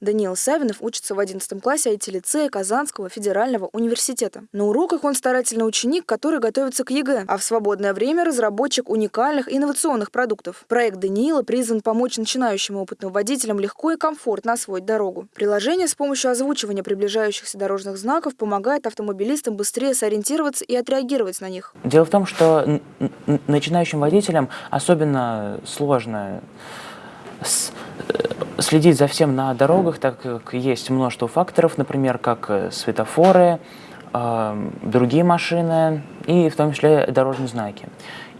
Даниил Савинов учится в 11 классе IT-лицея Казанского федерального университета. На уроках он старательный ученик, который готовится к ЕГЭ, а в свободное время разработчик уникальных инновационных продуктов. Проект Даниила призван помочь начинающим опытным водителям легко и комфортно освоить дорогу. Приложение с помощью озвучивания приближающихся дорожных знаков помогает автомобилистам быстрее сориентироваться и отреагировать на них. Дело в том, что начинающим водителям особенно сложно следить за всем на дорогах, так как есть множество факторов, например, как э, светофоры, э, другие машины и в том числе дорожные знаки.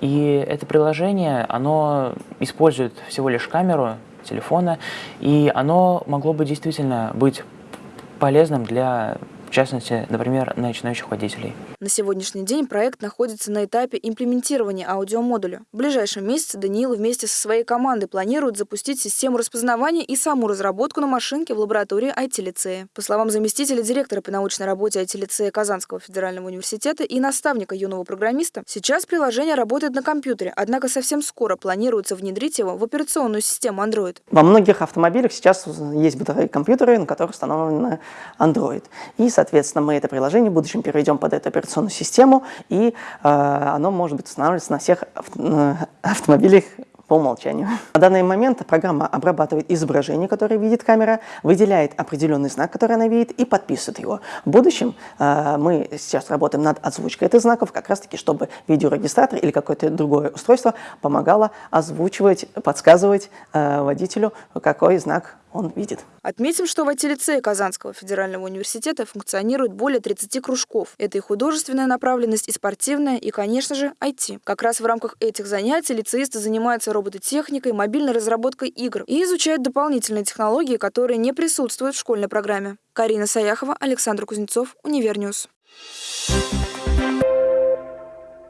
И это приложение, оно использует всего лишь камеру телефона, и оно могло бы действительно быть полезным для в частности, например, начинающих водителей. На сегодняшний день проект находится на этапе имплементирования аудиомодуля. В ближайшем месяце Даниил вместе со своей командой планирует запустить систему распознавания и саму разработку на машинке в лаборатории IT-лицея. По словам заместителя директора по научной работе IT-лицея Казанского федерального университета и наставника юного программиста, сейчас приложение работает на компьютере, однако совсем скоро планируется внедрить его в операционную систему Android. Во многих автомобилях сейчас есть бытовые компьютеры, на которых установлен Android. И соответственно, мы это приложение в будущем переведем под эту операционную систему, и э, оно может быть устанавливаться на всех э, автомобилях по умолчанию. На данный момент программа обрабатывает изображение, которое видит камера, выделяет определенный знак, который она видит, и подписывает его. В будущем э, мы сейчас работаем над озвучкой этих знаков, как раз таки, чтобы видеорегистратор или какое-то другое устройство помогало озвучивать, подсказывать э, водителю, какой знак он видит. Отметим, что в IT-лицее Казанского федерального университета функционирует более 30 кружков. Это и художественная направленность, и спортивная, и, конечно же, IT. Как раз в рамках этих занятий лицеисты занимаются робототехникой, мобильной разработкой игр и изучают дополнительные технологии, которые не присутствуют в школьной программе. Карина Саяхова, Александр Кузнецов, Univer News. Thank you